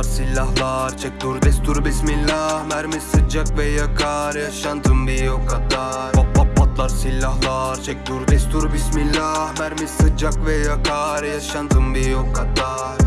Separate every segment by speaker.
Speaker 1: patlar silahlar Çek dur destur bismillah. Mermi sıcak ve yakar Yaşantım bir o kadar. Pop pop patlar silahlar. Çek dur destur bismillah. Mermi sıcak ve yakar Yaşantım bir o kadar.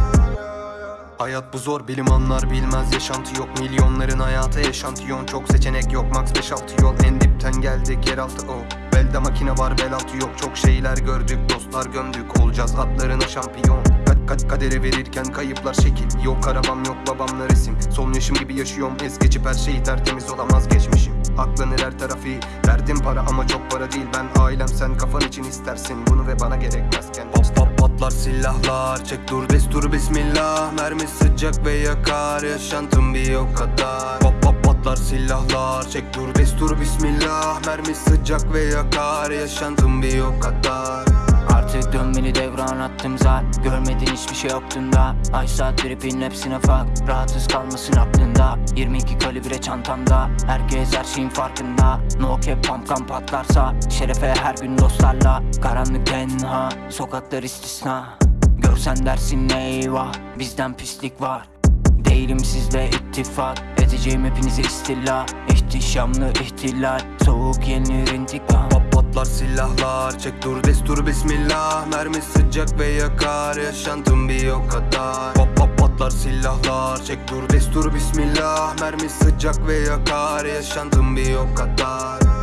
Speaker 1: Hayat bu zor bilim anlar bilmez. Yaşantı yok Milyonların hayatı yaşantiyon Çok seçenek yok max 5-6 yol. En dipten geldik yeraltı o. Belde makine var bel altı yok. Çok şeyler gördük dostlar gömdük. Olacağız atlarına şampiyon Kat kadere verirken kayıplar şekil. Yok arabam yok babamla resim. Son yaşım gibi yaşıyorum. Es geçip her şeyi tertemiz olamaz geçmişim. Aklanır her tarafı. Derdim para ama çok para değil. Ben ailem sen kafan için istersin. Bunu ve bana gerekmezken Pop pop patlar silahlar. Çek dur destur bismillah. Mermi sıcak ve yakar. Yaşantım bir o kadar. Pop pop patlar silahlar. Çek dur destur bismillah. Mermi sıcak ve yakar. Yaşantım bir o kadar
Speaker 2: Artık dön beni devran attım zar Görmedin hiçbir şey yoktunda Ay saat tripin hepsine fak Rahatsız kalmasın aklında. 22 kalibre çantamda. Herkes her şeyin farkında. No cap pumpkan patlarsa. Şerefe her gün dostlarla. Karanlık tenha Sokaklar istisna. Görsen dersin eyvah Bizden pislik var. Değilim sizle ittifak. Edeceğim hepinizi istila. İhtişamlı ihtilal. Soğuk yenilir intikam
Speaker 1: Pop patlar silahlar Çek dur destur bismillah. Mermi sıcak ve yakar Yaşantım bir o kadar. Pop pop patlar silahlar Çek dur destur bismillah. Mermi sıcak ve yakar Yaşantım bir o kadar